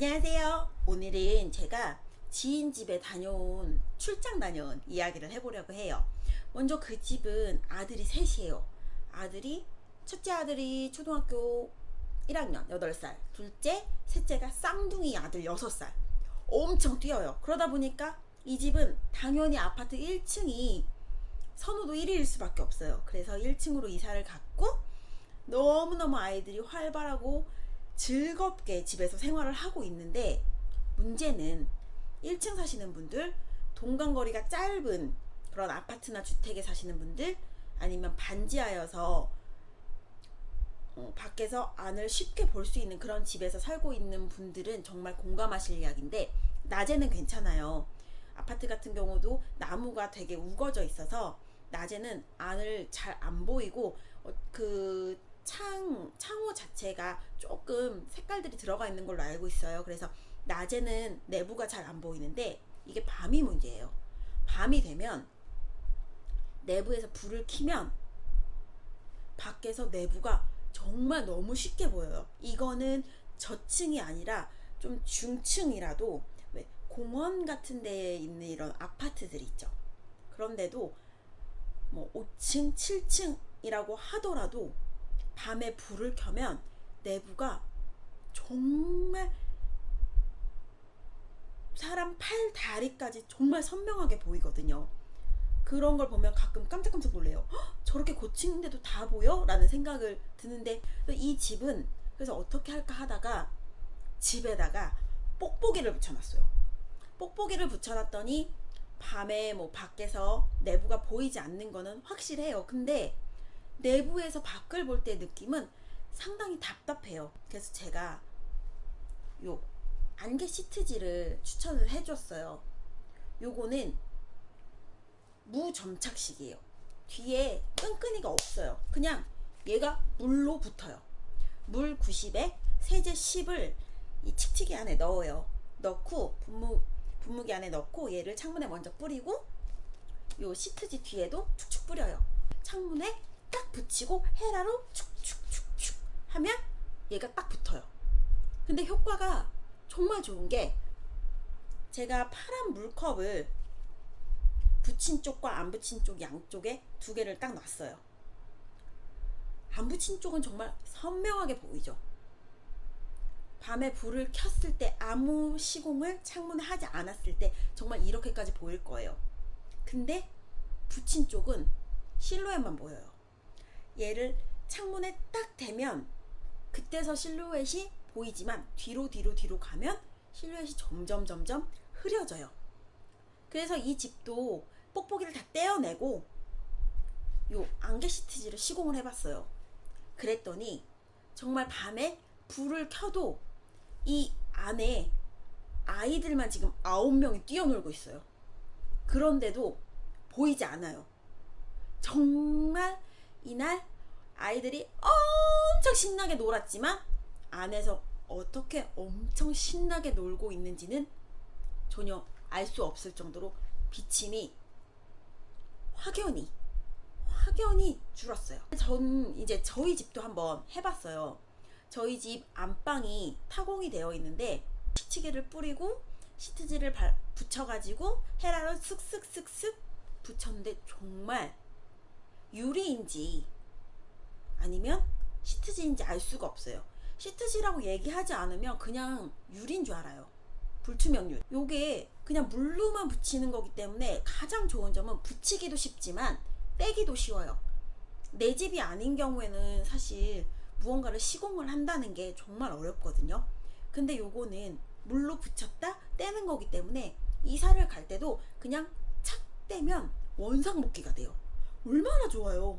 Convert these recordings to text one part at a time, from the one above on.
안녕하세요. 오늘은 제가 지인 집에 다녀온 출장 다녀온 이야기를 해보려고 해요. 먼저 그 집은 아들이 셋이에요. 아들이 첫째 아들이 초등학교 1학년 8살, 둘째, 셋째가 쌍둥이 아들 6살. 엄청 뛰어요. 그러다 보니까 이 집은 당연히 아파트 1층이 선호도 1위일 수밖에 없어요. 그래서 1층으로 이사를 갔고 너무너무 아이들이 활발하고 즐겁게 집에서 생활을 하고 있는데 문제는 1층 사시는 분들, 동간거리가 짧은 그런 아파트나 주택에 사시는 분들 아니면 반지하여서 어, 밖에서 안을 쉽게 볼 수 있는 그런 집에서 살고 있는 분들은 정말 공감하실 이야기인데 낮에는 괜찮아요. 아파트 같은 경우도 나무가 되게 우거져 있어서 낮에는 안을 잘 안 보이고 어, 그 창, 창호 자체가 조금 색깔들이 들어가 있는 걸로 알고 있어요. 그래서 낮에는 내부가 잘 안 보이는데 이게 밤이 문제예요. 밤이 되면 내부에서 불을 켜면 밖에서 내부가 정말 너무 쉽게 보여요. 이거는 저층이 아니라 좀 중층이라도 왜 공원 같은 데에 있는 이런 아파트들 있죠. 그런데도 뭐 5층, 7층이라고 하더라도 밤에 불을 켜면 내부가 정말 사람 팔 다리까지 정말 선명하게 보이거든요. 그런 걸 보면 가끔 깜짝깜짝 놀래요. 헉, 저렇게 고층인데도 다 보여? 라는 생각을 드는데 이 집은 그래서 어떻게 할까 하다가 집에다가 뽁뽁이를 붙여놨어요. 뽁뽁이를 붙여놨더니 밤에 뭐 밖에서 내부가 보이지 않는 거는 확실해요. 근데 내부에서 밖을 볼 때 느낌은 상당히 답답해요. 그래서 제가 요 안개 시트지를 추천을 해줬어요. 요거는 무점착식이에요. 뒤에 끈끈이가 없어요. 그냥 얘가 물로 붙어요. 물 90에 세제 10을 이 칙칙이 안에 넣어요. 넣고 분무, 분무기 안에 넣고 얘를 창문에 먼저 뿌리고 요 시트지 뒤에도 축축 뿌려요. 창문에 딱 붙이고 헤라로 축축축축 하면 얘가 딱 붙어요. 근데 효과가 정말 좋은 게 제가 파란 물컵을 붙인 쪽과 안 붙인 쪽 양쪽에 두 개를 딱 놨어요. 안 붙인 쪽은 정말 선명하게 보이죠. 밤에 불을 켰을 때 아무 시공을 창문에 하지 않았을 때 정말 이렇게까지 보일 거예요. 근데 붙인 쪽은 실루엣만 보여요. 얘를 창문에 딱 대면 그때서 실루엣이 보이지만 뒤로 뒤로 뒤로 가면 실루엣이 점점 점점 흐려져요. 그래서 이 집도 뽁뽁이를 다 떼어내고 요 안개 시트지를 시공을 해봤어요. 그랬더니 정말 밤에 불을 켜도 이 안에 아이들만 지금 아홉 명이 뛰어놀고 있어요. 그런데도 보이지 않아요. 정말 이날 아이들이 엄청 신나게 놀았지만 안에서 어떻게 엄청 신나게 놀고 있는지는 전혀 알 수 없을 정도로 비침이 확연히 확연히 줄었어요. 전 이제 저희 집도 한번 해봤어요. 저희 집 안방이 타공이 되어 있는데 시치기를 뿌리고 시트지를 붙여가지고 헤라를 슥슥슥슥 붙였는데 정말 유리인지 아니면 시트지인지 알 수가 없어요. 시트지라고 얘기하지 않으면 그냥 유리인 줄 알아요. 불투명 유리. 요게 그냥 물로만 붙이는 거기 때문에 가장 좋은 점은 붙이기도 쉽지만 떼기도 쉬워요. 내 집이 아닌 경우에는 사실 무언가를 시공을 한다는 게 정말 어렵거든요. 근데 요거는 물로 붙였다 떼는 거기 때문에 이사를 갈 때도 그냥 착 떼면 원상복귀가 돼요. 얼마나 좋아요.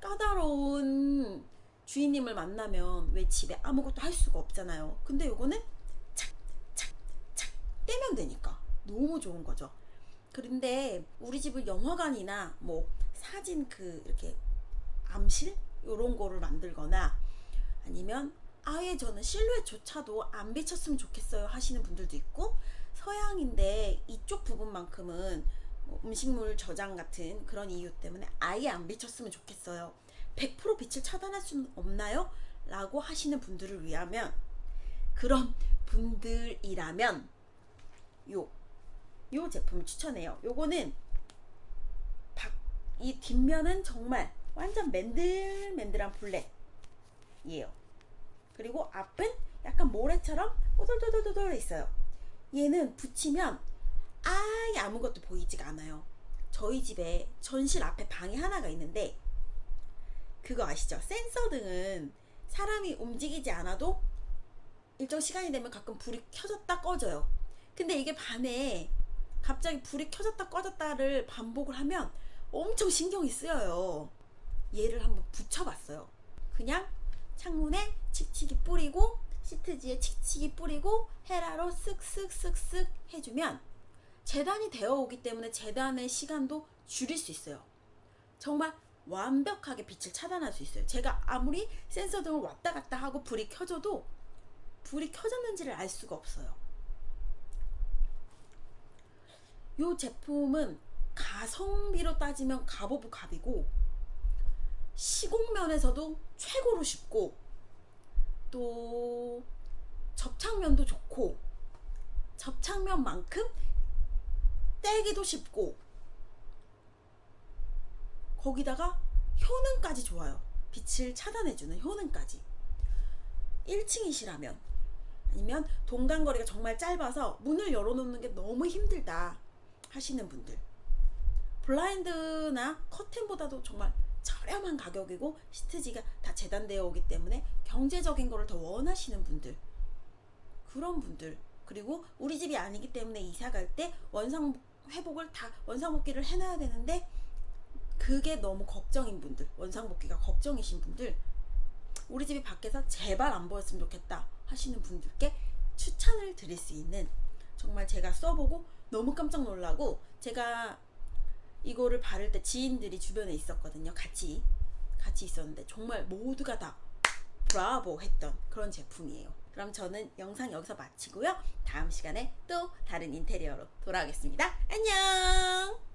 까다로운 주인님을 만나면 왜 집에 아무것도 할 수가 없잖아요. 근데 요거는 착, 착, 착 떼면 되니까 너무 좋은 거죠. 그런데 우리 집을 영화관이나 뭐 사진 그 이렇게 암실 요런 거를 만들거나 아니면 아예 저는 실루엣조차도 안 비쳤으면 좋겠어요 하시는 분들도 있고 서양인데 이쪽 부분만큼은 뭐 음식물 저장 같은 그런 이유 때문에 아예 안 비쳤으면 좋겠어요. 100% 빛을 차단할 수는 없나요? 라고 하시는 분들을 위하면 그런 분들이라면 요, 요 제품을 추천해요. 요거는 박, 이 뒷면은 정말 완전 맨들맨들한 블랙이에요. 그리고 앞은 약간 모래처럼 오돌도돌도돌 있어요. 얘는 붙이면 아예 아무것도 보이지가 않아요. 저희 집에 전실 앞에 방이 하나가 있는데 그거 아시죠? 센서 등은 사람이 움직이지 않아도 일정 시간이 되면 가끔 불이 켜졌다 꺼져요. 근데 이게 밤에 갑자기 불이 켜졌다 꺼졌다를 반복을 하면 엄청 신경이 쓰여요. 얘를 한번 붙여봤어요. 그냥 창문에 칙칙이 뿌리고 시트지에 칙칙이 뿌리고 헤라로 쓱쓱쓱쓱 해주면 재단이 되어 오기 때문에 재단의 시간도 줄일 수 있어요. 정말 완벽하게 빛을 차단할 수 있어요. 제가 아무리 센서 등을 왔다 갔다 하고 불이 켜져도 불이 켜졌는지를 알 수가 없어요. 이 제품은 가성비로 따지면 갑 of 갑이고 시공면에서도 최고로 쉽고 또 접착면도 좋고 접착면만큼 떼기도 쉽고 거기다가 효능까지 좋아요. 빛을 차단해주는 효능까지. 1층이시라면 아니면 동간거리가 정말 짧아서 문을 열어놓는 게 너무 힘들다 하시는 분들 블라인드나 커튼보다도 정말 저렴한 가격이고 시트지가 다 재단되어 오기 때문에 경제적인 거를 더 원하시는 분들 그런 분들 그리고 우리 집이 아니기 때문에 이사 갈 때 원상 회복을 다 원상복귀를 해놔야 되는데 그게 너무 걱정인 분들 원상복귀가 걱정이신 분들 우리 집이 밖에서 제발 안 보였으면 좋겠다 하시는 분들께 추천을 드릴 수 있는 정말 제가 써보고 너무 깜짝 놀라고 제가 이거를 바를 때 지인들이 주변에 있었거든요. 같이 같이 있었는데 정말 모두가 다 브라보 했던 그런 제품이에요 그럼 저는 영상 여기서 마치고요. 다음 시간에 또 다른 인테리어로 돌아오겠습니다. 안녕